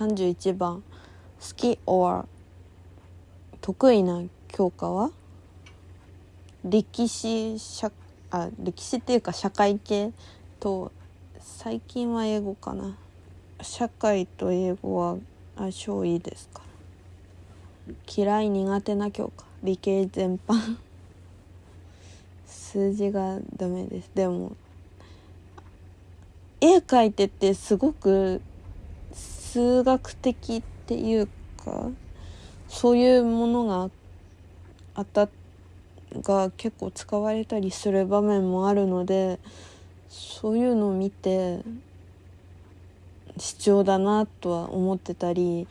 31番好き or 得意な教科は？歴史社あ歴史っていうか社会系と最近は英語かな。社会と英語は相性いいですか？嫌い苦手な教科。理系全般。数字がダメです。でも絵描いててすごく数学的っていうかそういうものがあたが結構使われたりする場面もあるのでそういうのを見て必要だなとは思ってたり